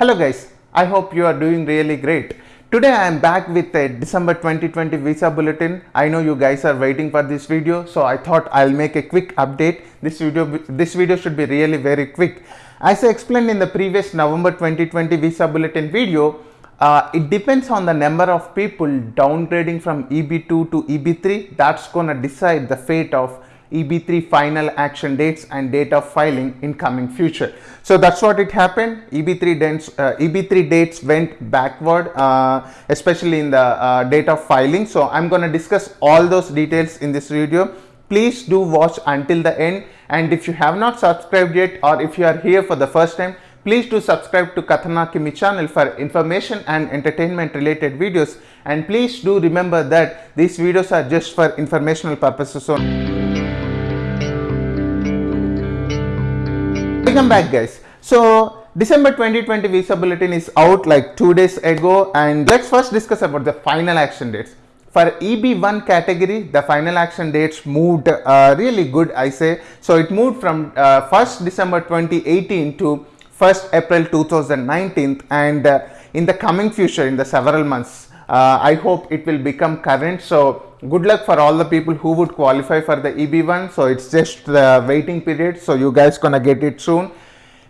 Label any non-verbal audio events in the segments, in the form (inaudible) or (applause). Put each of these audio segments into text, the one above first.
Hello guys, I hope you are doing really great. Today I am back with a December 2020 visa bulletin. I know you guys are waiting for this video so I thought I'll make a quick update. This video this video should be really very quick. As I explained in the previous November 2020 visa bulletin video, uh, it depends on the number of people downgrading from EB2 to EB3 that's gonna decide the fate of EB3 final action dates and date of filing in coming future. So that's what it happened. EB3 dates, uh, EB3 dates went backward, uh, especially in the uh, date of filing. So I'm going to discuss all those details in this video. Please do watch until the end. And if you have not subscribed yet, or if you are here for the first time, please do subscribe to Kathana Kimi channel for information and entertainment related videos. And please do remember that these videos are just for informational purposes only. Welcome back guys. So december 2020 visa bulletin is out like two days ago and let's first discuss about the final action dates. For eb1 category the final action dates moved uh, really good i say. So it moved from uh, 1st december 2018 to 1st april 2019 and uh, in the coming future in the several months uh, i hope it will become current. So good luck for all the people who would qualify for the EB1 so it's just the waiting period. So you guys gonna get it soon.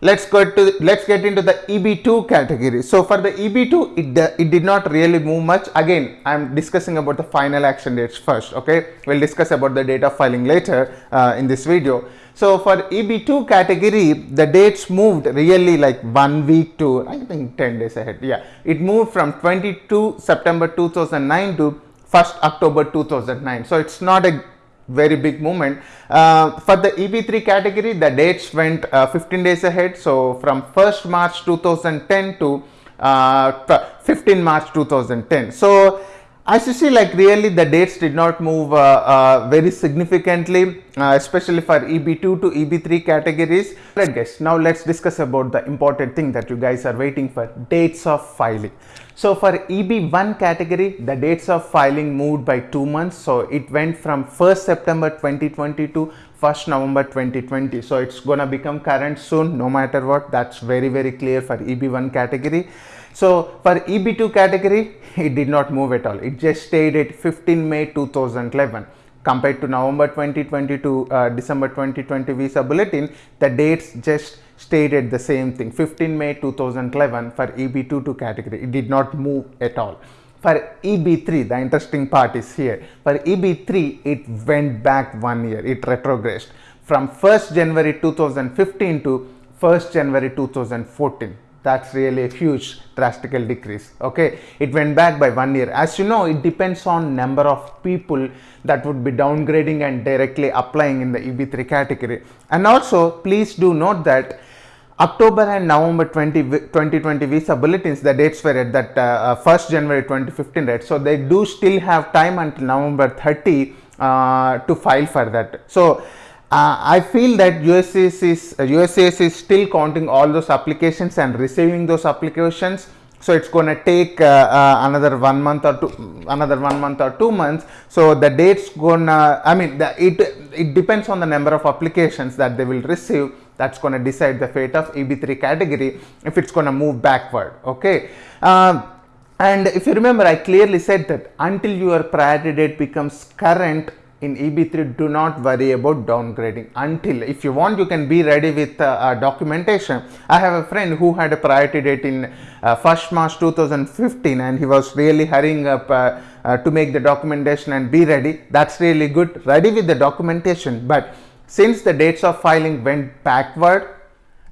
Let's go to let's get into the EB2 category. So for the EB2 it, it did not really move much. Again I'm discussing about the final action dates first okay? We'll discuss about the date of filing later uh, in this video. So for EB2 category the dates moved really like one week to I think 10 days ahead. Yeah it moved from 22 September 2009 to 1st October 2009. So it's not a very big movement. Uh, for the EB3 category, the dates went uh, 15 days ahead. So from 1st March 2010 to uh, 15 March 2010. So you see like really the dates did not move uh, uh, very significantly uh, especially for EB2 to EB3 categories. Right guys now let's discuss about the important thing that you guys are waiting for dates of filing. So for EB1 category, the dates of filing moved by two months. So it went from 1st September 2020 to 1st November 2020. So it's gonna become current soon, no matter what. That's very, very clear for EB1 category. So for EB2 category, (laughs) it did not move at all. It just stayed at 15 May 2011 compared to November 2020 to uh, December 2020 visa bulletin, the dates just stayed at the same thing. 15 May 2011 for EB22 category. It did not move at all. For EB3 the interesting part is here. For EB3 it went back one year. It retrogressed from 1st January 2015 to 1st January 2014 that's really a huge drastical decrease okay it went back by one year as you know it depends on number of people that would be downgrading and directly applying in the eb3 category and also please do note that October and November 20, 2020 visa bulletins, the dates were at that uh, 1st uh, January 2015, right? So they do still have time until November 30 uh, to file for that. So uh, I feel that USCIS is, uh, USCIS is still counting all those applications and receiving those applications. So it's going to take uh, uh, another one month or two, another one month or two months. So the dates gonna, I mean, the, it it depends on the number of applications that they will receive that's going to decide the fate of EB3 category if it's going to move backward okay um, and if you remember I clearly said that until your priority date becomes current in EB3 do not worry about downgrading. Until if you want you can be ready with uh, uh, documentation. I have a friend who had a priority date in uh, 1st March 2015 and he was really hurrying up uh, uh, to make the documentation and be ready. That's really good. Ready with the documentation. But since the dates of filing went backward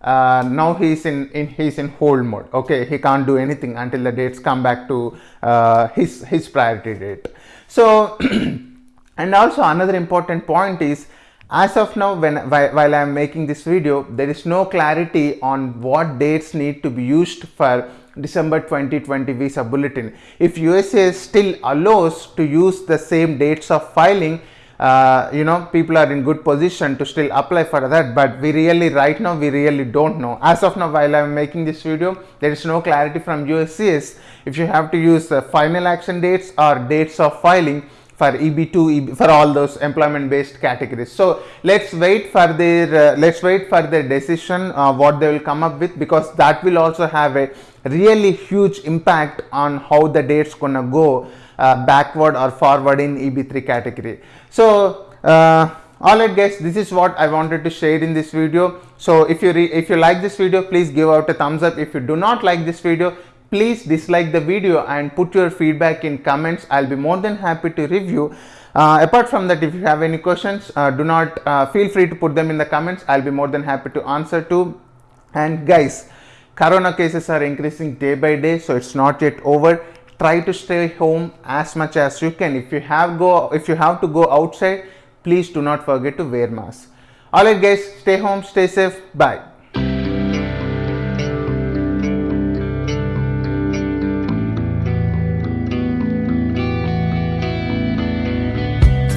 uh, now he's in, in he's in hold mode. Okay he can't do anything until the dates come back to uh, his his priority date. So (clears throat) and also another important point is as of now when while i am making this video there is no clarity on what dates need to be used for december 2020 visa bulletin. If usa still allows to use the same dates of filing uh, you know people are in good position to still apply for that but we really right now we really don't know. As of now while i'm making this video there is no clarity from uscis if you have to use the final action dates or dates of filing for EB2, EB, for all those employment based categories. So let's wait for their uh, let's wait for their decision uh, what they will come up with because that will also have a really huge impact on how the dates gonna go uh, backward or forward in EB3 category. So uh, alright guys this is what I wanted to share in this video. So if you if you like this video please give out a thumbs up. If you do not like this video please dislike the video and put your feedback in comments. I'll be more than happy to review. Uh, apart from that if you have any questions uh, do not uh, feel free to put them in the comments. I'll be more than happy to answer to and guys corona cases are increasing day by day so it's not yet over. Try to stay home as much as you can. If you have go if you have to go outside please do not forget to wear mask. Alright guys stay home stay safe. Bye